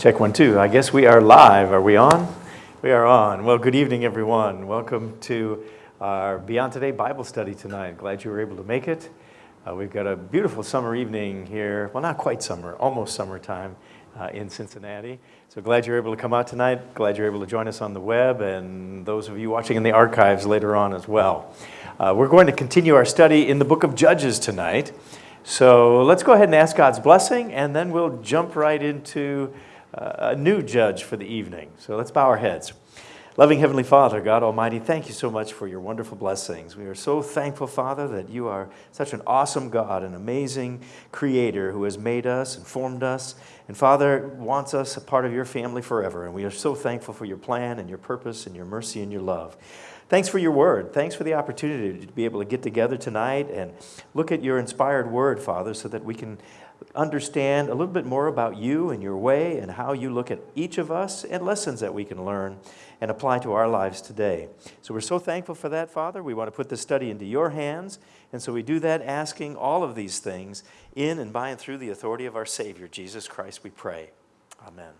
Check one, two. I guess we are live. Are we on? We are on. Well, good evening, everyone. Welcome to our Beyond Today Bible study tonight. Glad you were able to make it. Uh, we've got a beautiful summer evening here. Well, not quite summer, almost summertime uh, in Cincinnati. So glad you're able to come out tonight. Glad you're able to join us on the web and those of you watching in the archives later on as well. Uh, we're going to continue our study in the book of Judges tonight. So let's go ahead and ask God's blessing, and then we'll jump right into a new judge for the evening. So let's bow our heads. Loving Heavenly Father, God Almighty, thank you so much for your wonderful blessings. We are so thankful, Father, that you are such an awesome God, an amazing creator who has made us and formed us. And Father, wants us a part of your family forever. And we are so thankful for your plan and your purpose and your mercy and your love. Thanks for your word. Thanks for the opportunity to be able to get together tonight and look at your inspired word, Father, so that we can understand a little bit more about you and your way and how you look at each of us and lessons that we can learn and apply to our lives today. So we're so thankful for that, Father. We want to put this study into your hands. And so we do that asking all of these things in and by and through the authority of our Savior, Jesus Christ, we pray. Amen.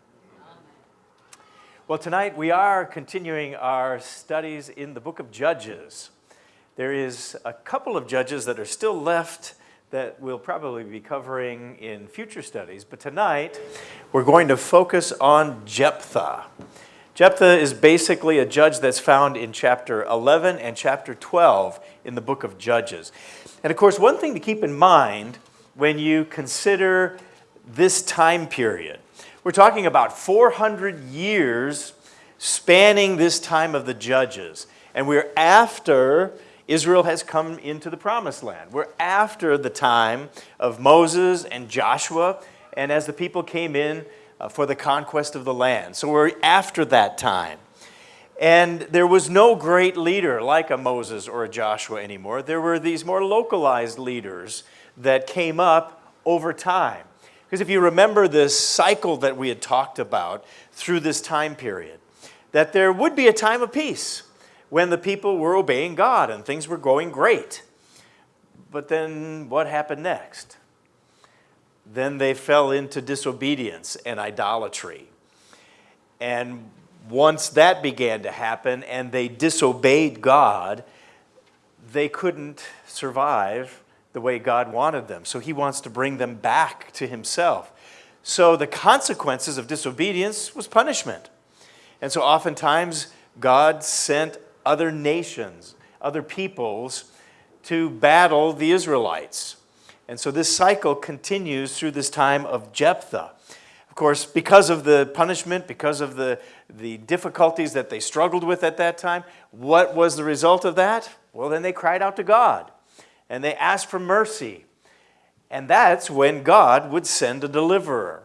Well, tonight we are continuing our studies in the book of Judges. There is a couple of judges that are still left that we'll probably be covering in future studies. But tonight, we're going to focus on Jephthah. Jephthah is basically a judge that's found in chapter 11 and chapter 12 in the book of Judges. And of course, one thing to keep in mind when you consider this time period, we're talking about 400 years spanning this time of the Judges. And we're after Israel has come into the promised land. We're after the time of Moses and Joshua, and as the people came in uh, for the conquest of the land. So we're after that time. And there was no great leader like a Moses or a Joshua anymore. There were these more localized leaders that came up over time. Because if you remember this cycle that we had talked about through this time period, that there would be a time of peace when the people were obeying God and things were going great. But then what happened next? Then they fell into disobedience and idolatry. And once that began to happen and they disobeyed God, they couldn't survive the way God wanted them. So he wants to bring them back to himself. So the consequences of disobedience was punishment. And so oftentimes God sent other nations, other peoples to battle the Israelites. And so this cycle continues through this time of Jephthah. Of course, because of the punishment, because of the, the difficulties that they struggled with at that time, what was the result of that? Well, then they cried out to God and they asked for mercy. And that's when God would send a deliverer.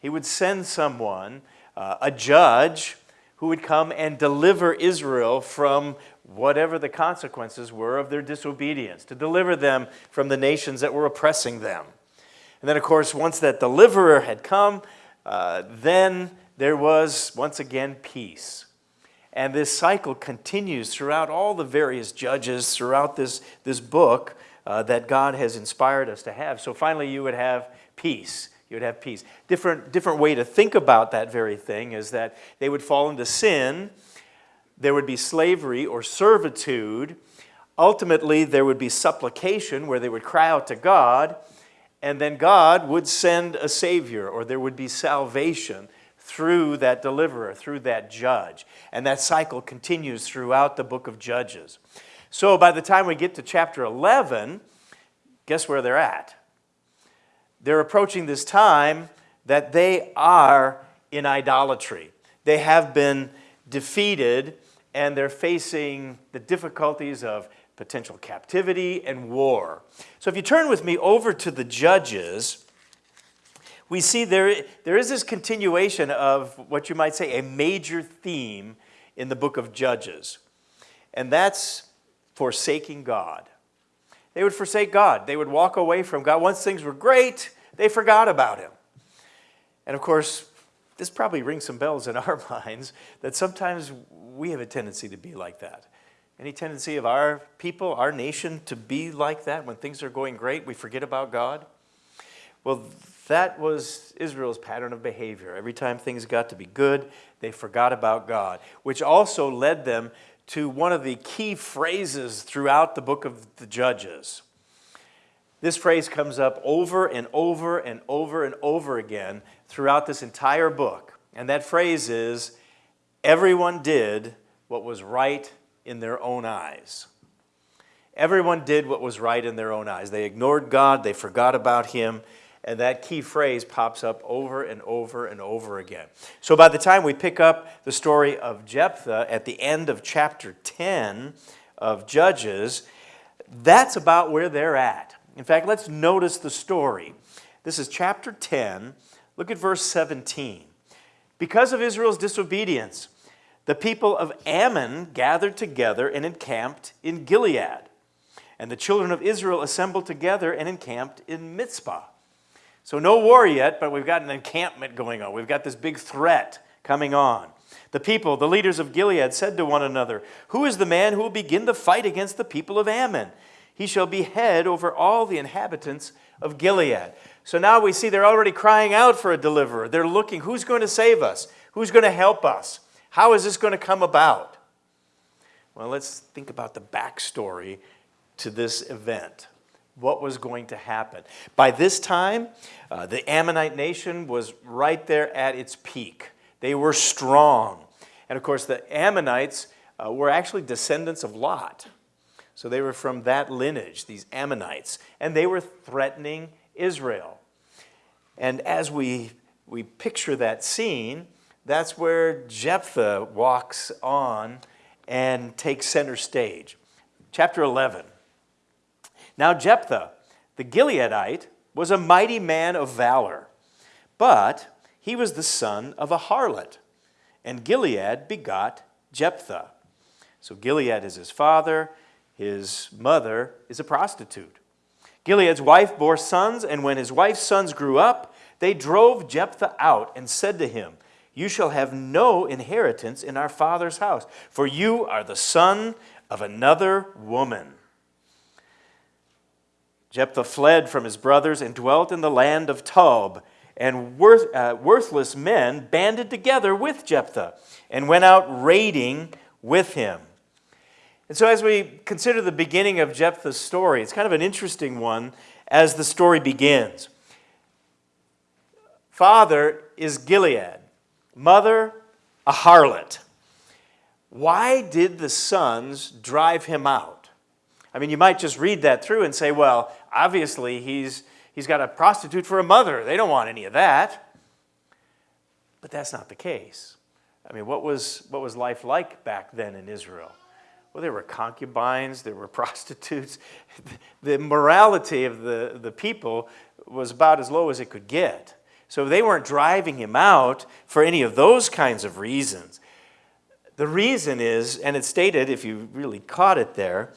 He would send someone, uh, a judge, who would come and deliver Israel from whatever the consequences were of their disobedience, to deliver them from the nations that were oppressing them. And then, of course, once that deliverer had come, uh, then there was once again peace. And this cycle continues throughout all the various judges throughout this, this book uh, that God has inspired us to have. So finally, you would have peace you would have peace. Different, different way to think about that very thing is that they would fall into sin, there would be slavery or servitude, ultimately there would be supplication where they would cry out to God, and then God would send a Savior or there would be salvation through that deliverer, through that judge. And that cycle continues throughout the book of Judges. So by the time we get to chapter 11, guess where they're at? They're approaching this time that they are in idolatry. They have been defeated and they're facing the difficulties of potential captivity and war. So if you turn with me over to the Judges, we see there, there is this continuation of what you might say a major theme in the book of Judges, and that's forsaking God. They would forsake God. They would walk away from God. Once things were great, they forgot about him. And of course, this probably rings some bells in our minds that sometimes we have a tendency to be like that. Any tendency of our people, our nation, to be like that when things are going great, we forget about God? Well, that was Israel's pattern of behavior. Every time things got to be good, they forgot about God, which also led them to one of the key phrases throughout the book of the Judges. This phrase comes up over and over and over and over again throughout this entire book. And that phrase is everyone did what was right in their own eyes. Everyone did what was right in their own eyes. They ignored God, they forgot about Him, and that key phrase pops up over and over and over again. So by the time we pick up the story of Jephthah at the end of chapter 10 of Judges, that's about where they're at. In fact, let's notice the story. This is chapter 10. Look at verse 17. Because of Israel's disobedience, the people of Ammon gathered together and encamped in Gilead. And the children of Israel assembled together and encamped in Mizpah. So, no war yet, but we've got an encampment going on. We've got this big threat coming on. The people, the leaders of Gilead, said to one another, Who is the man who will begin the fight against the people of Ammon? He shall be head over all the inhabitants of Gilead. So now we see they're already crying out for a deliverer. They're looking, who's going to save us? Who's going to help us? How is this going to come about? Well, let's think about the backstory to this event. What was going to happen? By this time, uh, the Ammonite nation was right there at its peak. They were strong. And of course, the Ammonites uh, were actually descendants of Lot. So they were from that lineage, these Ammonites. And they were threatening Israel. And as we, we picture that scene, that's where Jephthah walks on and takes center stage. Chapter 11. Now, Jephthah, the Gileadite, was a mighty man of valor, but he was the son of a harlot, and Gilead begot Jephthah. So, Gilead is his father, his mother is a prostitute. Gilead's wife bore sons, and when his wife's sons grew up, they drove Jephthah out and said to him, you shall have no inheritance in our father's house, for you are the son of another woman. Jephthah fled from his brothers and dwelt in the land of Tob, and worth, uh, worthless men banded together with Jephthah and went out raiding with him. And so, as we consider the beginning of Jephthah's story, it's kind of an interesting one as the story begins. Father is Gilead. Mother, a harlot. Why did the sons drive him out? I mean, you might just read that through and say, well, obviously he's, he's got a prostitute for a mother. They don't want any of that. But that's not the case. I mean, what was, what was life like back then in Israel? Well, there were concubines, there were prostitutes. The morality of the, the people was about as low as it could get. So they weren't driving him out for any of those kinds of reasons. The reason is, and it's stated, if you really caught it there,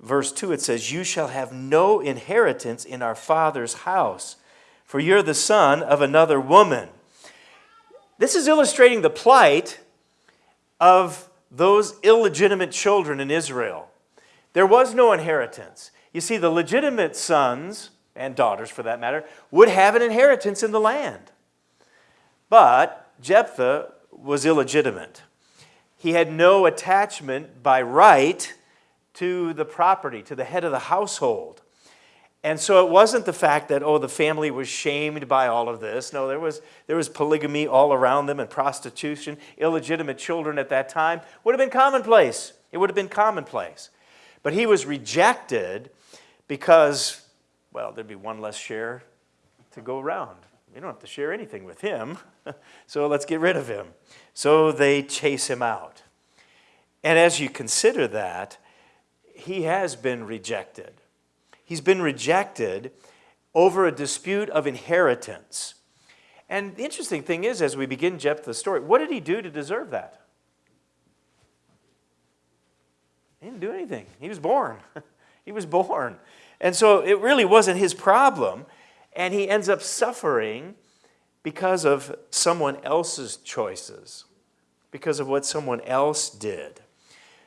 verse 2, it says, You shall have no inheritance in our father's house, for you're the son of another woman. This is illustrating the plight of those illegitimate children in Israel. There was no inheritance. You see, the legitimate sons and daughters for that matter, would have an inheritance in the land. But Jephthah was illegitimate. He had no attachment by right to the property, to the head of the household. And so it wasn't the fact that, oh, the family was shamed by all of this. No, there was, there was polygamy all around them and prostitution. Illegitimate children at that time would have been commonplace. It would have been commonplace. But he was rejected because well, there'd be one less share to go around. You don't have to share anything with him, so let's get rid of him. So they chase him out. And as you consider that, he has been rejected. He's been rejected over a dispute of inheritance. And the interesting thing is, as we begin Jephthah's story, what did he do to deserve that? He didn't do anything. He was born. he was born. And so it really wasn't his problem. And he ends up suffering because of someone else's choices, because of what someone else did.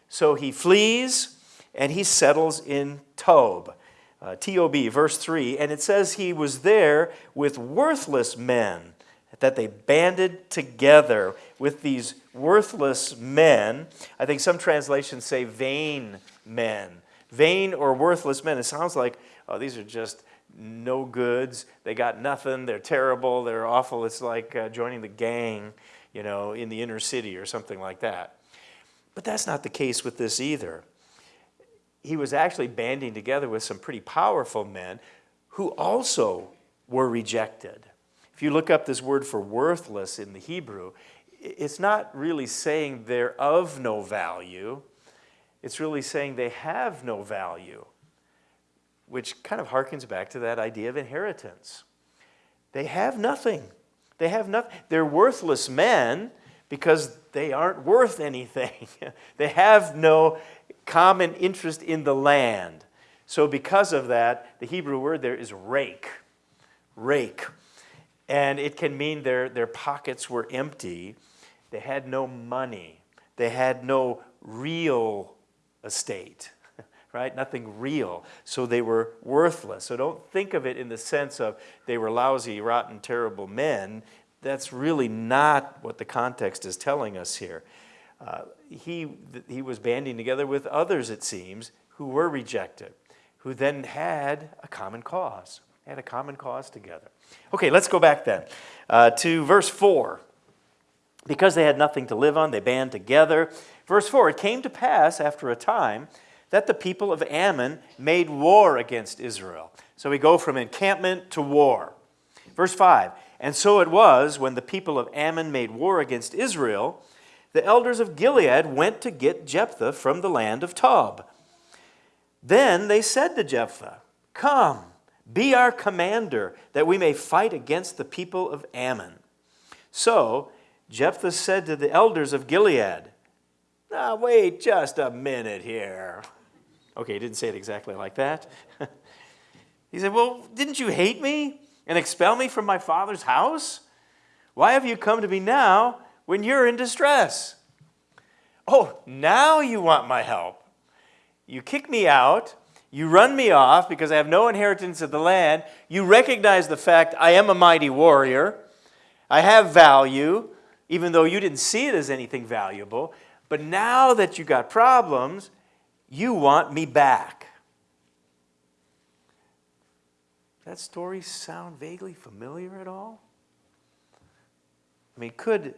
So he flees and he settles in Tob. Uh, TOB, verse 3, and it says he was there with worthless men, that they banded together with these worthless men. I think some translations say vain men. Vain or worthless men. It sounds like, oh, these are just no goods. They got nothing. They're terrible. They're awful. It's like uh, joining the gang, you know, in the inner city or something like that. But that's not the case with this either he was actually banding together with some pretty powerful men who also were rejected. If you look up this word for worthless in the Hebrew, it's not really saying they're of no value. It's really saying they have no value, which kind of harkens back to that idea of inheritance. They have nothing. They have nothing. They're worthless men because they aren't worth anything. they have no common interest in the land. So because of that, the Hebrew word there is rake. Rake. And it can mean their, their pockets were empty. They had no money. They had no real estate, right? Nothing real. So they were worthless. So don't think of it in the sense of they were lousy, rotten, terrible men. That's really not what the context is telling us here. Uh, he, he was banding together with others, it seems, who were rejected, who then had a common cause, had a common cause together. Okay, let's go back then uh, to verse 4. Because they had nothing to live on, they band together. Verse 4 It came to pass after a time that the people of Ammon made war against Israel. So we go from encampment to war. Verse 5 And so it was when the people of Ammon made war against Israel the elders of Gilead went to get Jephthah from the land of Tob. Then they said to Jephthah, Come, be our commander, that we may fight against the people of Ammon. So Jephthah said to the elders of Gilead, Now, wait just a minute here. Okay, he didn't say it exactly like that. he said, Well, didn't you hate me and expel me from my father's house? Why have you come to me now? when you're in distress. Oh, now you want my help. You kick me out. You run me off because I have no inheritance of the land. You recognize the fact I am a mighty warrior. I have value, even though you didn't see it as anything valuable. But now that you got problems, you want me back. That story sound vaguely familiar at all? I mean, could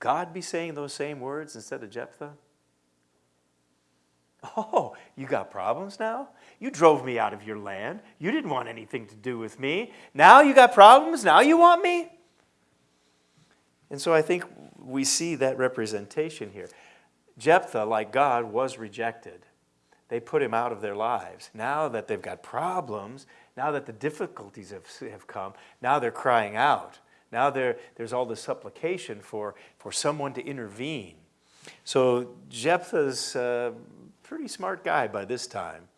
God be saying those same words instead of Jephthah? Oh, you got problems now? You drove me out of your land. You didn't want anything to do with me. Now you got problems? Now you want me? And so I think we see that representation here. Jephthah, like God, was rejected. They put him out of their lives. Now that they've got problems, now that the difficulties have, have come, now they're crying out. Now there, there's all this supplication for, for someone to intervene. So Jephthah's a pretty smart guy by this time.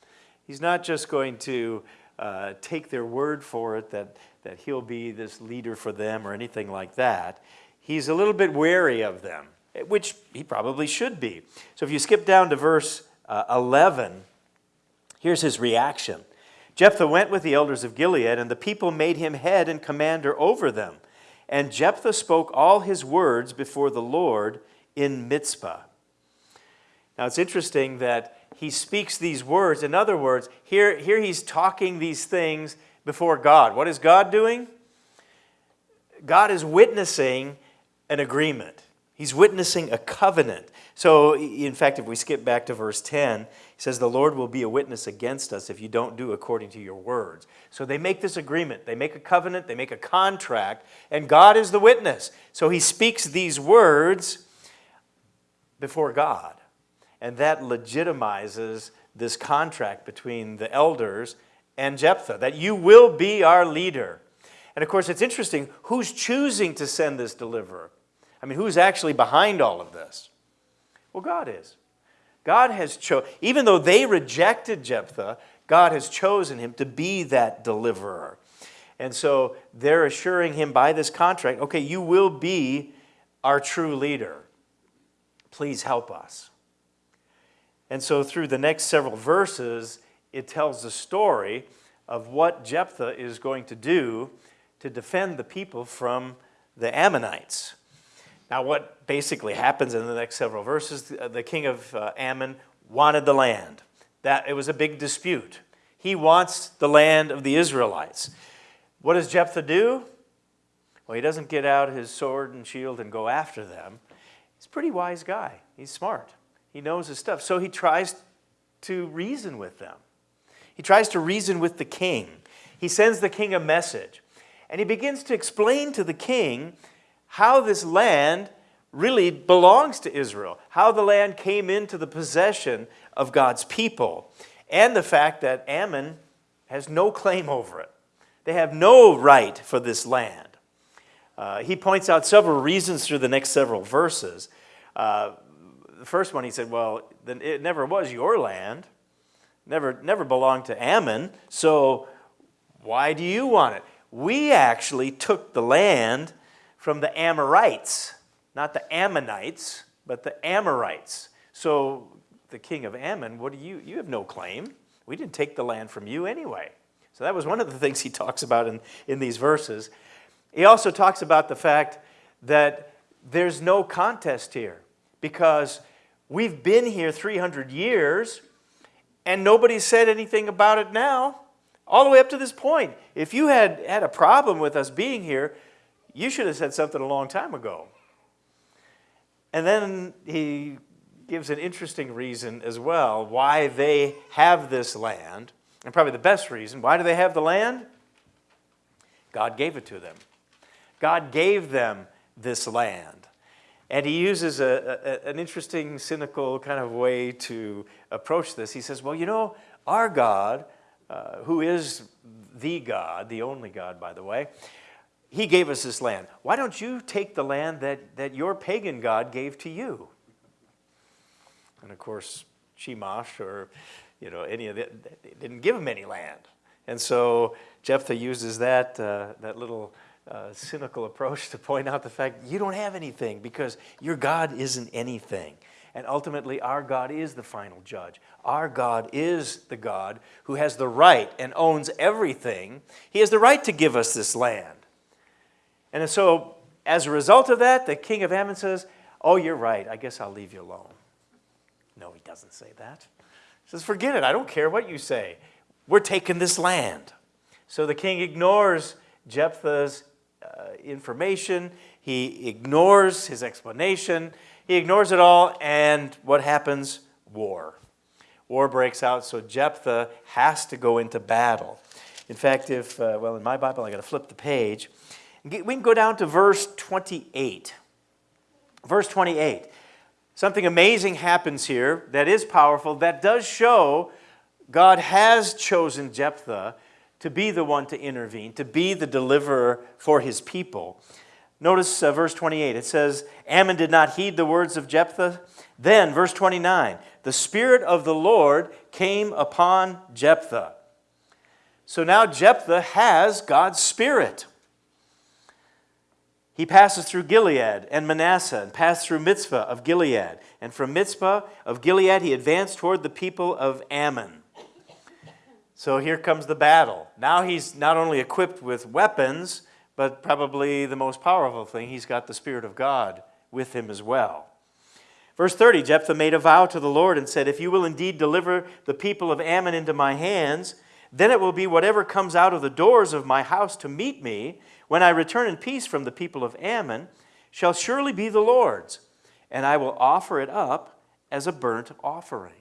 He's not just going to uh, take their word for it that, that he'll be this leader for them or anything like that. He's a little bit wary of them, which he probably should be. So if you skip down to verse uh, 11, here's his reaction. Jephthah went with the elders of Gilead, and the people made him head and commander over them. And Jephthah spoke all his words before the Lord in Mizpah. Now it's interesting that he speaks these words. In other words, here, here he's talking these things before God. What is God doing? God is witnessing an agreement. He's witnessing a covenant. So, in fact, if we skip back to verse 10, he says, The Lord will be a witness against us if you don't do according to your words. So they make this agreement. They make a covenant, they make a contract, and God is the witness. So he speaks these words before God. And that legitimizes this contract between the elders and Jephthah, that you will be our leader. And of course, it's interesting who's choosing to send this deliverer? I mean, who's actually behind all of this? Well, God is. God has chosen, even though they rejected Jephthah, God has chosen him to be that deliverer. And so they're assuring him by this contract okay, you will be our true leader. Please help us. And so through the next several verses, it tells the story of what Jephthah is going to do to defend the people from the Ammonites. Now, what basically happens in the next several verses, the king of uh, Ammon wanted the land. That it was a big dispute. He wants the land of the Israelites. What does Jephthah do? Well, he doesn't get out his sword and shield and go after them. He's a pretty wise guy. He's smart. He knows his stuff. So he tries to reason with them. He tries to reason with the king. He sends the king a message. And he begins to explain to the king how this land really belongs to Israel, how the land came into the possession of God's people, and the fact that Ammon has no claim over it. They have no right for this land. Uh, he points out several reasons through the next several verses. Uh, the first one, he said, well, it never was your land, never, never belonged to Ammon, so why do you want it? We actually took the land from the Amorites, not the Ammonites, but the Amorites. So the king of Ammon, what do you, you have no claim. We didn't take the land from you anyway. So that was one of the things he talks about in, in these verses. He also talks about the fact that there's no contest here because we've been here 300 years and nobody said anything about it now, all the way up to this point. If you had had a problem with us being here, you should have said something a long time ago. And then he gives an interesting reason as well why they have this land, and probably the best reason. Why do they have the land? God gave it to them. God gave them this land. And he uses a, a, an interesting, cynical kind of way to approach this. He says, Well, you know, our God, uh, who is the God, the only God, by the way, he gave us this land. Why don't you take the land that, that your pagan God gave to you? And of course, Chemosh or you know, any of it didn't give him any land. And so Jephthah uses that, uh, that little uh, cynical approach to point out the fact you don't have anything because your God isn't anything. And ultimately, our God is the final judge. Our God is the God who has the right and owns everything. He has the right to give us this land. And so, as a result of that, the king of Ammon says, Oh, you're right. I guess I'll leave you alone. No, he doesn't say that. He says, Forget it. I don't care what you say. We're taking this land. So the king ignores Jephthah's uh, information. He ignores his explanation. He ignores it all. And what happens? War. War breaks out. So Jephthah has to go into battle. In fact, if, uh, well, in my Bible, I got to flip the page. We can go down to verse 28. Verse 28. Something amazing happens here that is powerful, that does show God has chosen Jephthah to be the one to intervene, to be the deliverer for his people. Notice uh, verse 28. It says, Ammon did not heed the words of Jephthah. Then, verse 29, the Spirit of the Lord came upon Jephthah. So now Jephthah has God's Spirit. He passes through Gilead and Manasseh and passed through Mizpah of Gilead. And from Mizpah of Gilead, he advanced toward the people of Ammon. So here comes the battle. Now he's not only equipped with weapons, but probably the most powerful thing, he's got the Spirit of God with him as well. Verse 30 Jephthah made a vow to the Lord and said, If you will indeed deliver the people of Ammon into my hands, then it will be whatever comes out of the doors of my house to meet me when I return in peace from the people of Ammon, shall surely be the Lord's, and I will offer it up as a burnt offering.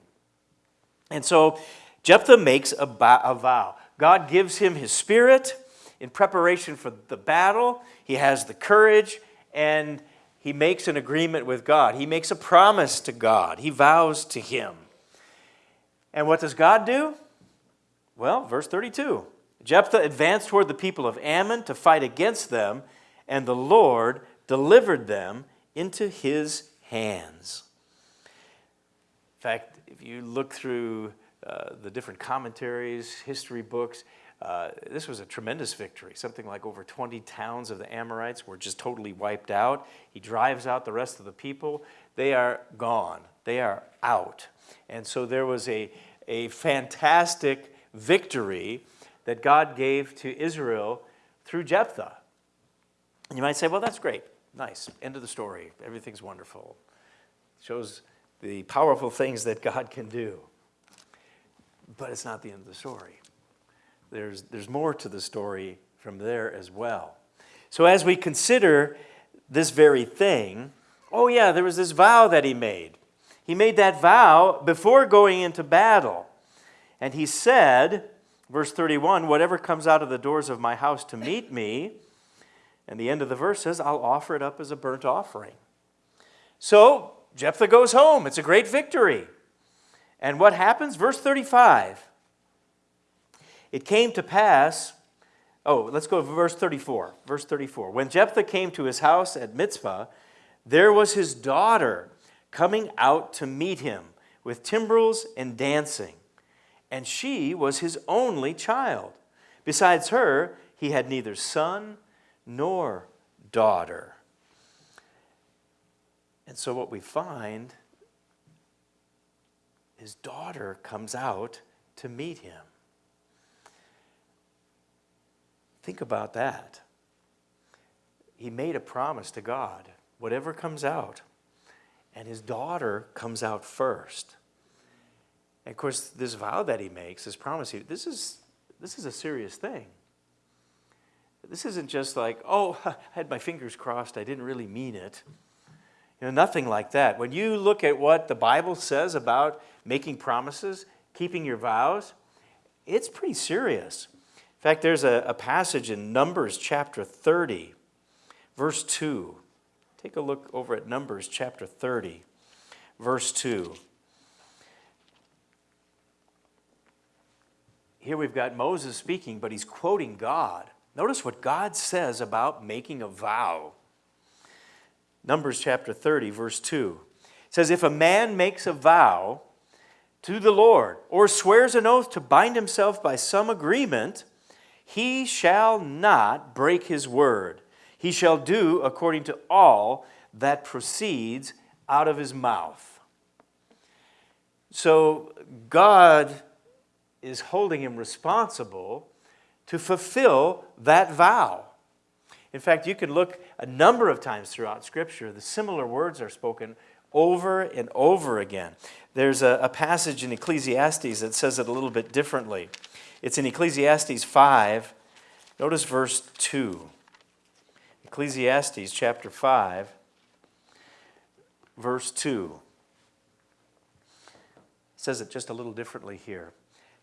And so Jephthah makes a, vow. God gives him his spirit in preparation for the battle. He has the courage, and he makes an agreement with God. He makes a promise to God. He vows to him. And what does God do? Well, verse 32 Jephthah advanced toward the people of Ammon to fight against them, and the Lord delivered them into his hands. In fact, if you look through uh, the different commentaries, history books, uh, this was a tremendous victory. Something like over 20 towns of the Amorites were just totally wiped out. He drives out the rest of the people. They are gone, they are out. And so there was a, a fantastic victory that God gave to Israel through Jephthah. And you might say, well, that's great. Nice. End of the story. Everything's wonderful. It Shows the powerful things that God can do. But it's not the end of the story. There's, there's more to the story from there as well. So as we consider this very thing, oh yeah, there was this vow that he made. He made that vow before going into battle. And he said, verse 31, whatever comes out of the doors of my house to meet me, and the end of the verse says, I'll offer it up as a burnt offering. So Jephthah goes home. It's a great victory. And what happens? Verse 35. It came to pass, oh, let's go to verse 34. Verse 34. When Jephthah came to his house at Mizpah, there was his daughter coming out to meet him with timbrels and dancing. And she was his only child. Besides her, he had neither son nor daughter. And so what we find, his daughter comes out to meet him. Think about that. He made a promise to God, whatever comes out, and his daughter comes out first. And of course, this vow that he makes, this promise, this is, this is a serious thing. This isn't just like, oh, I had my fingers crossed, I didn't really mean it. You know, nothing like that. When you look at what the Bible says about making promises, keeping your vows, it's pretty serious. In fact, there's a, a passage in Numbers chapter 30, verse 2. Take a look over at Numbers chapter 30, verse 2. Here we've got Moses speaking, but he's quoting God. Notice what God says about making a vow. Numbers chapter 30, verse 2. It says, If a man makes a vow to the Lord or swears an oath to bind himself by some agreement, he shall not break his word. He shall do according to all that proceeds out of his mouth. So God is holding him responsible to fulfill that vow. In fact, you can look a number of times throughout Scripture, the similar words are spoken over and over again. There's a, a, passage in Ecclesiastes that says it a little bit differently. It's in Ecclesiastes 5. Notice verse 2. Ecclesiastes chapter 5, verse 2. It says it just a little differently here.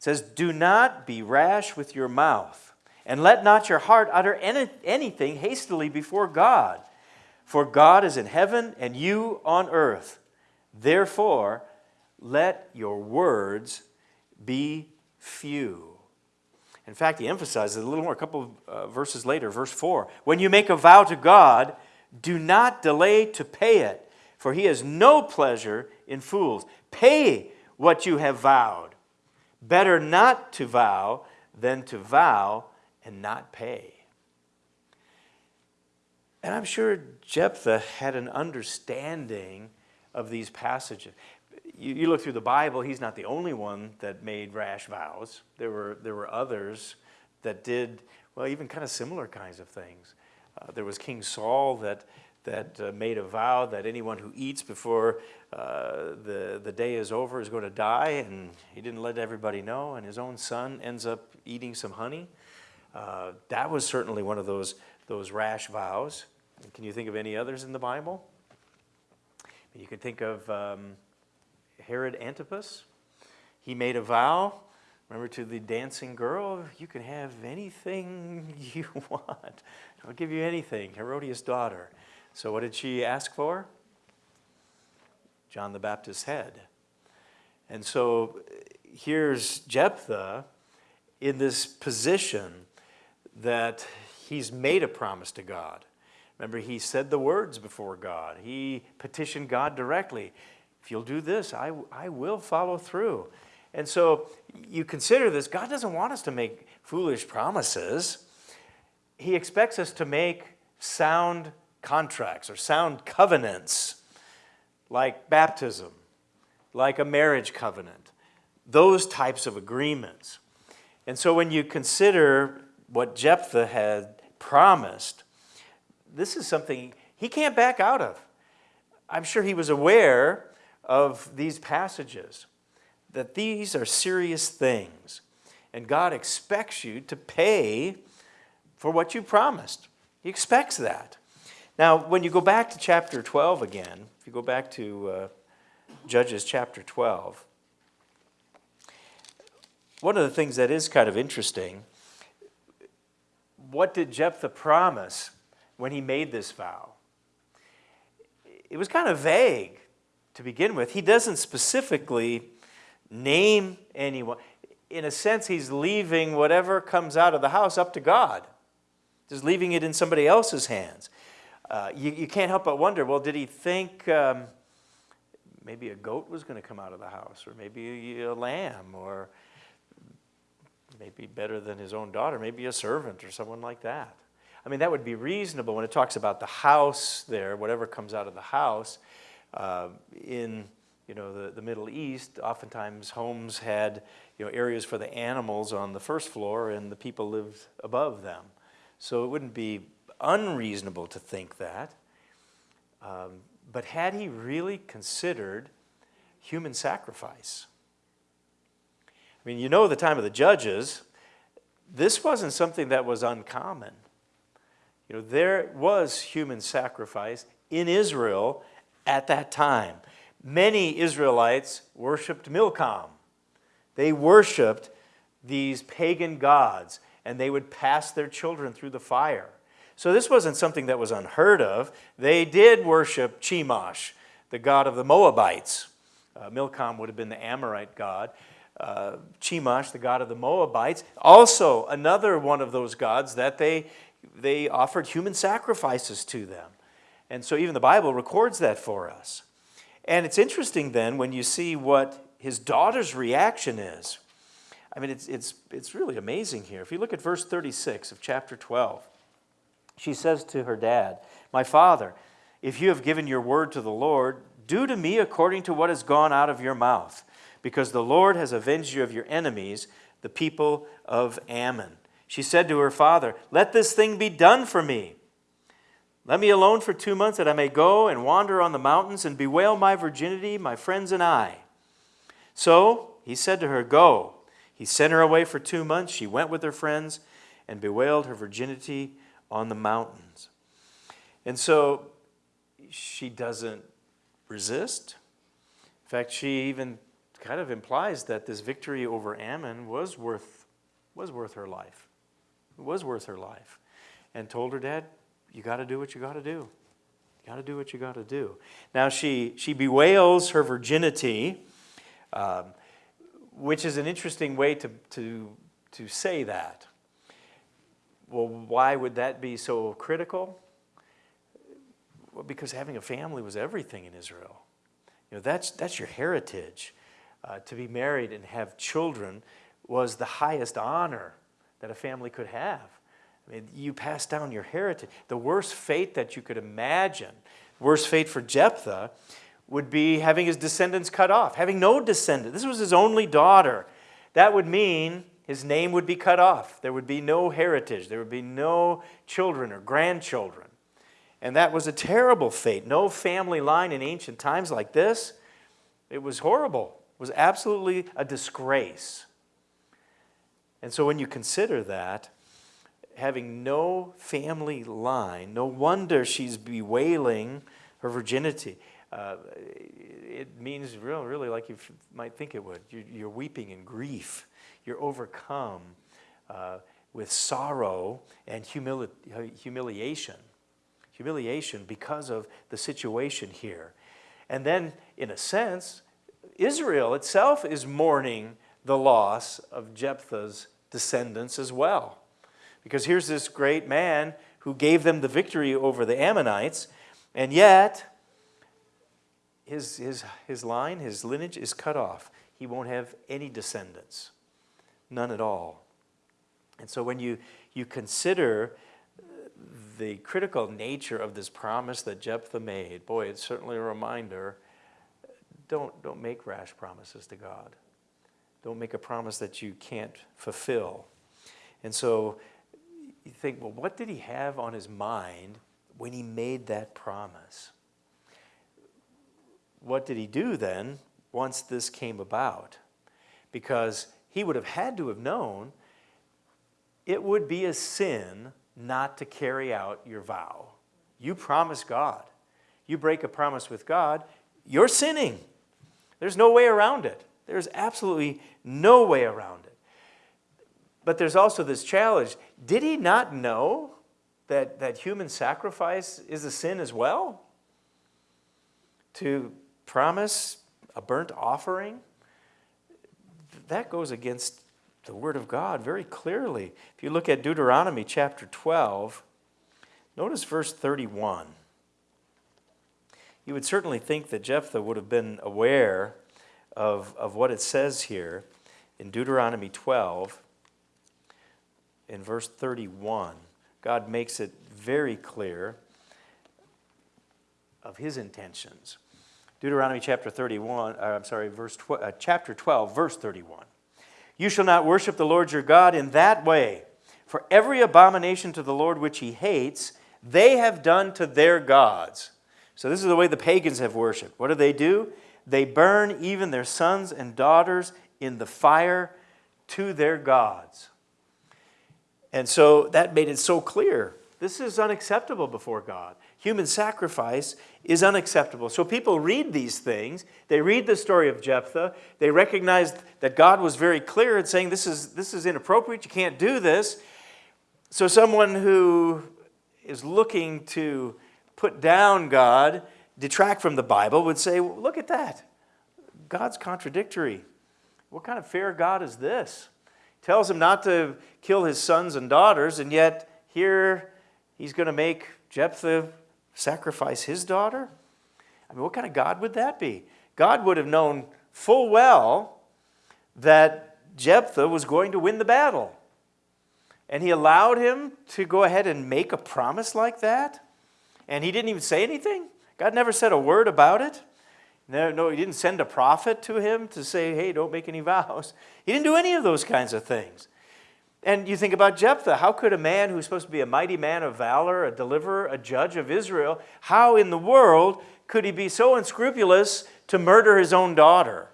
Says, Do not be rash with your mouth, and let not your heart utter any, anything hastily before God. For God is in heaven, and you on earth. Therefore, let your words be few. In fact, he emphasizes a little more, a couple of uh, verses later, verse 4. When you make a vow to God, do not delay to pay it, for he has no pleasure in fools. Pay what you have vowed. Better not to vow than to vow and not pay. And I'm sure Jephthah had an understanding of these passages. You, you, look through the Bible, he's not the only one that made rash vows. There were, there were others that did, well, even kind of similar kinds of things. Uh, there was King Saul that, that uh, made a vow that anyone who eats before uh, the, the day is over is going to die, and he didn't let everybody know, and his own son ends up eating some honey. Uh, that was certainly one of those, those rash vows. Can you think of any others in the Bible? You can think of um, Herod Antipas. He made a vow, remember to the dancing girl, you can have anything you want. I'll give you anything, Herodias' daughter. So what did she ask for? John the Baptist's head. And so here's Jephthah in this position that he's made a promise to God. Remember, he said the words before God. He petitioned God directly. If you'll do this, I, I will follow through. And so you consider this God doesn't want us to make foolish promises, He expects us to make sound contracts or sound covenants like baptism, like a marriage covenant, those types of agreements. And so when you consider what Jephthah had promised, this is something he can't back out of. I'm sure he was aware of these passages, that these are serious things. And God expects you to pay for what you promised. He expects that. Now, when you go back to chapter 12 again, if you go back to uh, Judges chapter 12, one of the things that is kind of interesting, what did Jephthah promise when he made this vow? It was kind of vague to begin with. He doesn't specifically name anyone. In a sense, he's leaving whatever comes out of the house up to God, just leaving it in somebody else's hands. Uh, you, you, can't help but wonder well, did he think um, maybe a goat was going to come out of the house, or maybe a, a lamb, or maybe better than his own daughter, maybe a servant or someone like that? I mean, that would be reasonable when it talks about the house there, whatever comes out of the house. Uh, in you know, the, the Middle East, oftentimes homes had you know, areas for the animals on the first floor and the people lived above them. So it wouldn't be unreasonable to think that. Um, but had he really considered human sacrifice? I mean, you know, the time of the judges, this wasn't something that was uncommon. You know, there was human sacrifice in Israel at that time. Many Israelites worshiped Milcom. They worshiped these pagan gods, and they would pass their children through the fire. So this wasn't something that was unheard of. They did worship Chemosh, the god of the Moabites. Uh, Milcom would have been the Amorite god. Uh, Chemosh, the god of the Moabites, also another one of those gods that they, they offered human sacrifices to them. And so even the Bible records that for us. And it's interesting then when you see what his daughter's reaction is. I mean, it's, it's, it's really amazing here. If you look at verse 36 of chapter 12, she says to her dad, My father, if you have given your word to the Lord, do to me according to what has gone out of your mouth, because the Lord has avenged you of your enemies, the people of Ammon. She said to her father, Let this thing be done for me. Let me alone for two months that I may go and wander on the mountains and bewail my virginity, my friends and I. So he said to her, Go. He sent her away for two months. She went with her friends and bewailed her virginity on the mountains. And so she doesn't resist. In fact, she even kind of implies that this victory over Ammon was worth, was worth her life. It was worth her life. And told her dad, you got to do what you got to do. You got to do what you got to do. Now, she, she bewails her virginity, um, which is an interesting way to, to, to say that. Well, why would that be so critical? Well, because having a family was everything in Israel. You know, that's, that's your heritage. Uh, to be married and have children was the highest honor that a family could have. I mean, you pass down your heritage. The worst fate that you could imagine, worst fate for Jephthah, would be having his descendants cut off, having no descendant. This was his only daughter. That would mean his name would be cut off. There would be no heritage. There would be no children or grandchildren. And that was a terrible fate. No family line in ancient times like this. It was horrible. It was absolutely a disgrace. And so when you consider that, having no family line, no wonder she's bewailing her virginity. Uh, it means really, really like you might think it would. You're, you're weeping in grief you're overcome uh, with sorrow and humili humiliation. Humiliation because of the situation here. And then, in a sense, Israel itself is mourning the loss of Jephthah's descendants as well. Because here's this great man who gave them the victory over the Ammonites, and yet his, his, his line, his lineage is cut off. He won't have any descendants. None at all. And so when you, you consider the critical nature of this promise that Jephthah made, boy, it's certainly a reminder, don't, don't make rash promises to God. Don't make a promise that you can't fulfill. And so you think, well, what did he have on his mind when he made that promise? What did he do then once this came about? Because he would have had to have known it would be a sin not to carry out your vow. You promise God. You break a promise with God, you're sinning. There's no way around it. There's absolutely no way around it. But there's also this challenge. Did he not know that, that human sacrifice is a sin as well? To promise a burnt offering? That goes against the Word of God very clearly. If you look at Deuteronomy chapter 12, notice verse 31. You would certainly think that Jephthah would have been aware of, of what it says here in Deuteronomy 12, in verse 31. God makes it very clear of his intentions. Deuteronomy chapter 31, uh, I'm sorry, verse tw- uh, chapter 12, verse 31. You shall not worship the Lord your God in that way, for every abomination to the Lord which he hates, they have done to their gods. So, this is the way the pagans have worshiped. What do they do? They burn even their sons and daughters in the fire to their gods. And so that made it so clear this is unacceptable before God. Human sacrifice is unacceptable. So people read these things, they read the story of Jephthah, they recognize that God was very clear in saying this is, this is inappropriate, you can't do this. So someone who is looking to put down God, detract from the Bible, would say, well, look at that. God's contradictory. What kind of fair God is this? Tells him not to kill his sons and daughters, and yet here he's going to make Jephthah sacrifice his daughter? I mean, what kind of God would that be? God would have known full well that Jephthah was going to win the battle. And he allowed him to go ahead and make a promise like that? and he didn't even say anything. God never said a word about it. No, no, he didn't send a prophet to him to say, hey, don't make any vows. He didn't do any of those kinds of things. And you think about Jephthah. How could a man who's supposed to be a mighty man of valor, a deliverer, a judge of Israel, how in the world could he be so unscrupulous to murder his own daughter?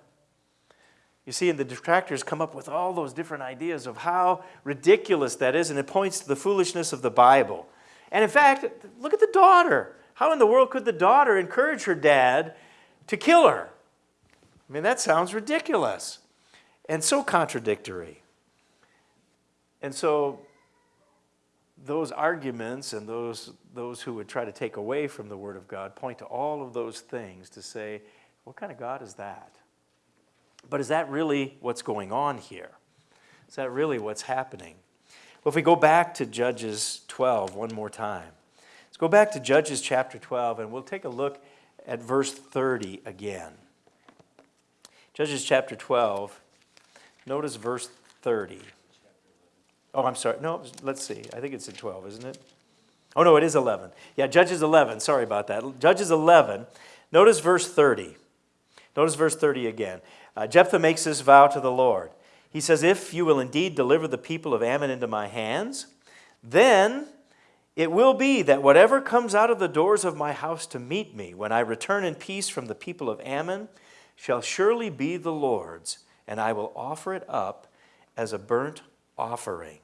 You see, and the detractors come up with all those different ideas of how ridiculous that is, and it points to the foolishness of the Bible. And in fact, look at the daughter. How in the world could the daughter encourage her dad to kill her? I mean, that sounds ridiculous and so contradictory. And so, those arguments and those, those who would try to take away from the Word of God point to all of those things to say, what kind of God is that? But is that really what's going on here? Is that really what's happening? Well, if we go back to Judges 12 one more time, let's go back to Judges chapter 12 and we'll take a look at verse 30 again. Judges chapter 12, notice verse 30. Oh, I'm sorry. No, let's see. I think it's in 12, isn't it? Oh, no, it is 11. Yeah, Judges 11. Sorry about that. Judges 11. Notice verse 30. Notice verse 30 again. Uh, Jephthah makes this vow to the Lord. He says, If you will indeed deliver the people of Ammon into my hands, then it will be that whatever comes out of the doors of my house to meet me when I return in peace from the people of Ammon shall surely be the Lord's, and I will offer it up as a burnt offering.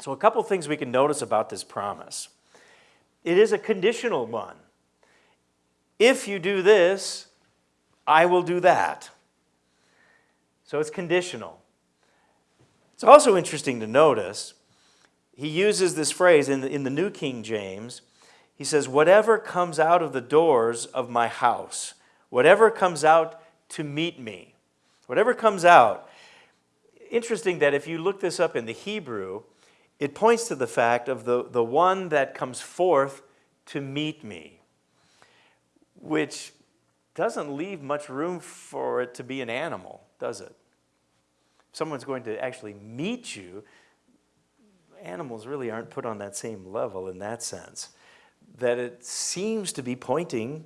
So, a couple things we can notice about this promise it is a conditional one. If you do this, I will do that. So it's conditional. It's also interesting to notice, he uses this phrase in the, in the New King James. He says, Whatever comes out of the doors of my house, whatever comes out to meet me, whatever comes out. Interesting that if you look this up in the Hebrew, it points to the fact of the, the one that comes forth to meet me, which doesn't leave much room for it to be an animal does it? If someone's going to actually meet you, animals really aren't put on that same level in that sense. That it seems to be pointing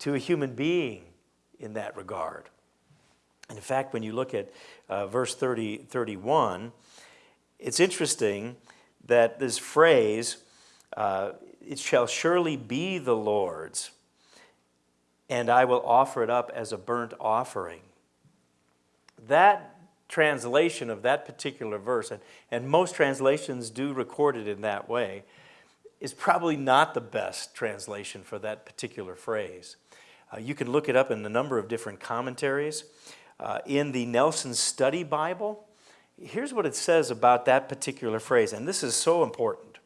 to a human being in that regard. And in fact, when you look at uh, verse 30, 31, it's interesting that this phrase, uh, it shall surely be the Lord's, and I will offer it up as a burnt offering. That translation of that particular verse, and, and most translations do record it in that way, is probably not the best translation for that particular phrase. Uh, you can look it up in a number of different commentaries. Uh, in the Nelson Study Bible, here's what it says about that particular phrase, and this is so important.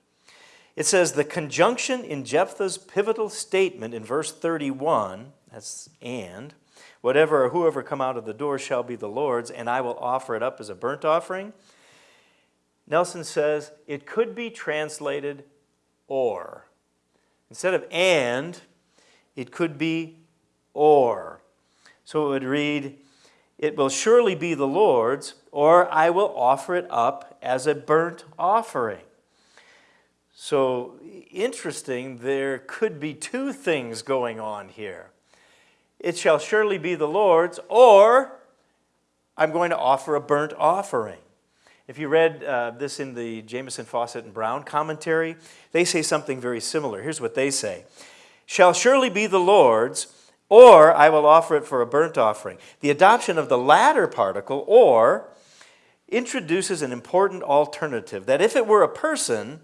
It says, the conjunction in Jephthah's pivotal statement in verse 31, that's and, whatever or whoever come out of the door shall be the Lord's, and I will offer it up as a burnt offering. Nelson says it could be translated or. Instead of and, it could be or. So it would read, It will surely be the Lord's, or I will offer it up as a burnt offering. So interesting, there could be two things going on here. It shall surely be the Lord's, or I'm going to offer a burnt offering. If you read uh, this in the Jamieson, Fausset, and Brown commentary, they say something very similar. Here's what they say Shall surely be the Lord's, or I will offer it for a burnt offering. The adoption of the latter particle, or, introduces an important alternative that if it were a person,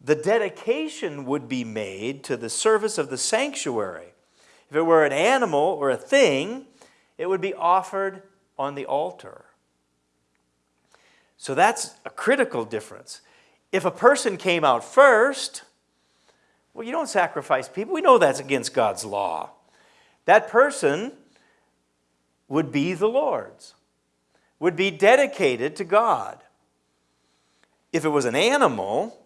the dedication would be made to the service of the sanctuary. If it were an animal or a thing, it would be offered on the altar. So that's a critical difference. If a person came out first, well, you don't sacrifice people. We know that's against God's law that person would be the Lord's, would be dedicated to God. If it was an animal,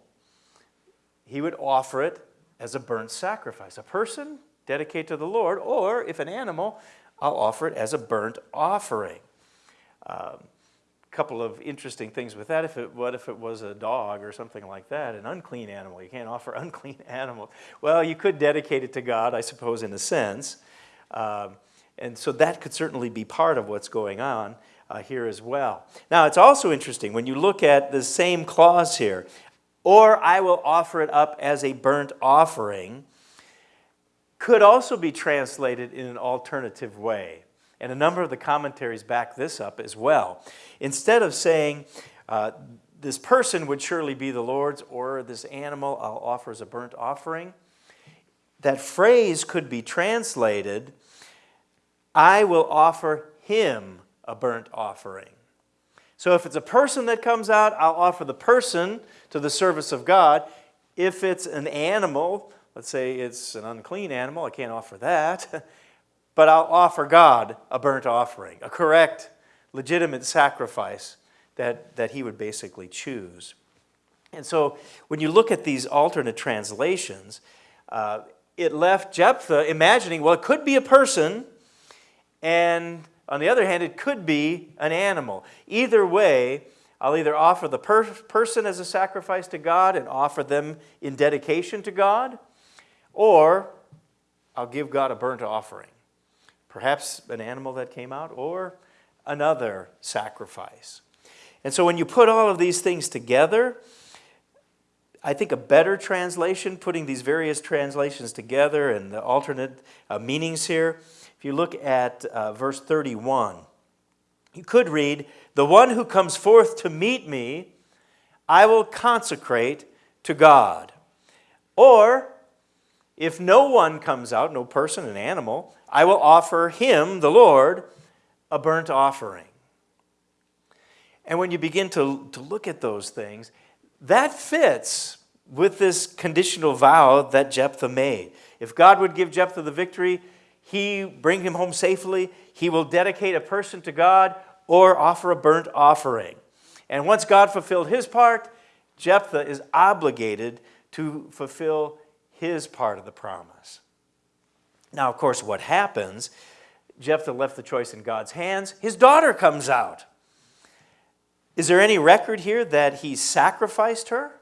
he would offer it as a burnt sacrifice. A person, dedicate to the Lord, or if an animal, I'll offer it as a burnt offering. A um, couple of interesting things with that. If it, what if it was a dog or something like that, an unclean animal? You can't offer unclean animals. Well, you could dedicate it to God, I suppose, in a sense. Um, and so that could certainly be part of what's going on uh, here as well. Now, it's also interesting when you look at the same clause here, or I will offer it up as a burnt offering, could also be translated in an alternative way. And a number of the commentaries back this up as well. Instead of saying, uh, this person would surely be the Lord's, or this animal I'll offer as a burnt offering, that phrase could be translated, I will offer him a burnt offering. So if it's a person that comes out, I'll offer the person to the service of God. If it's an animal, let's say it's an unclean animal, I can't offer that, but I'll offer God a burnt offering, a correct, legitimate sacrifice that, that he would basically choose. And so when you look at these alternate translations, uh, it left Jephthah imagining, well, it could be a person, and on the other hand, it could be an animal. Either way, I'll either offer the per person as a sacrifice to God and offer them in dedication to God, or I'll give God a burnt offering. Perhaps an animal that came out, or another sacrifice. And so when you put all of these things together, I think a better translation, putting these various translations together and the alternate uh, meanings here, if you look at uh, verse 31, you could read, The one who comes forth to meet me, I will consecrate to God. Or, if no one comes out, no person, an animal, I will offer him, the Lord, a burnt offering. And when you begin to, to look at those things, that fits with this conditional vow that Jephthah made. If God would give Jephthah the victory, he bring him home safely, he will dedicate a person to God or offer a burnt offering. And once God fulfilled his part, Jephthah is obligated to fulfill his part of the promise. Now, of course, what happens, Jephthah left the choice in God's hands. His daughter comes out. Is there any record here that he sacrificed her?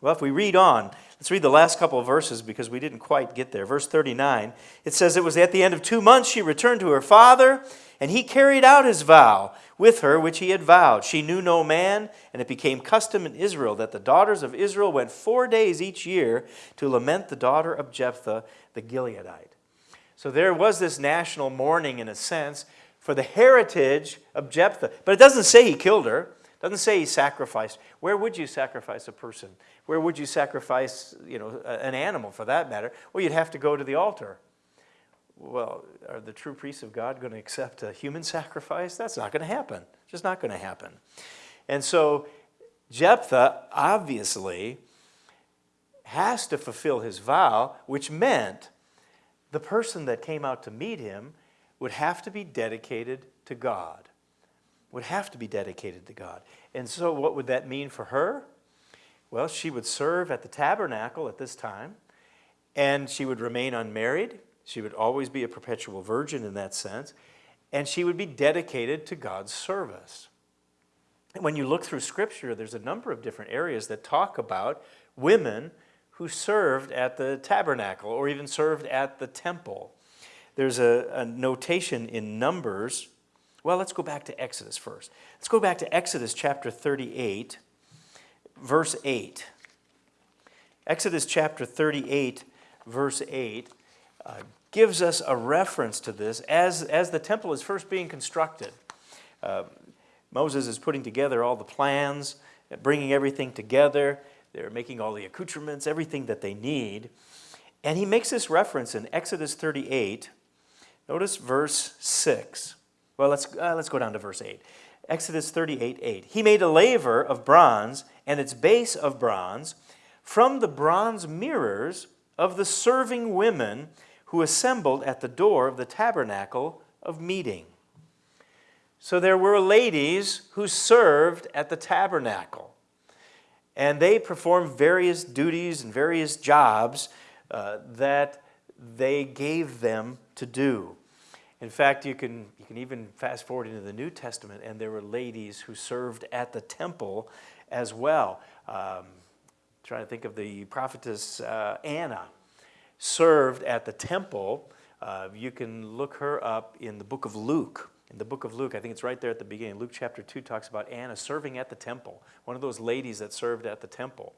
Well, if we read on, Let's read the last couple of verses because we didn't quite get there. Verse 39, it says, It was at the end of two months she returned to her father, and he carried out his vow with her which he had vowed. She knew no man, and it became custom in Israel that the daughters of Israel went four days each year to lament the daughter of Jephthah the Gileadite. So there was this national mourning, in a sense, for the heritage of Jephthah. But it doesn't say he killed her. Doesn't say he sacrificed. Where would you sacrifice a person? Where would you sacrifice, you know, an animal for that matter? Well, you'd have to go to the altar. Well, are the true priests of God going to accept a human sacrifice? That's not going to happen. It's Just not going to happen. And so Jephthah obviously has to fulfill his vow, which meant the person that came out to meet him would have to be dedicated to God. Would have to be dedicated to God. And so, what would that mean for her? Well, she would serve at the tabernacle at this time, and she would remain unmarried. She would always be a perpetual virgin in that sense, and she would be dedicated to God's service. And when you look through Scripture, there's a number of different areas that talk about women who served at the tabernacle or even served at the temple. There's a, a notation in Numbers. Well, let's go back to Exodus first. Let's go back to Exodus chapter 38 verse 8. Exodus chapter 38, verse 8, uh, gives us a reference to this as, as the temple is first being constructed. Uh, Moses is putting together all the plans, bringing everything together. They're making all the accoutrements, everything that they need. And he makes this reference in Exodus 38. Notice verse 6. Well, let's, uh, let's go down to verse 8. Exodus 38 8. He made a laver of bronze and its base of bronze from the bronze mirrors of the serving women who assembled at the door of the tabernacle of meeting. So there were ladies who served at the tabernacle, and they performed various duties and various jobs uh, that they gave them to do. In fact, you can, you can even fast forward into the New Testament, and there were ladies who served at the temple as well. Um, trying to think of the prophetess uh, Anna, served at the temple. Uh, you can look her up in the book of Luke. In the book of Luke, I think it's right there at the beginning. Luke chapter 2 talks about Anna serving at the temple, one of those ladies that served at the temple.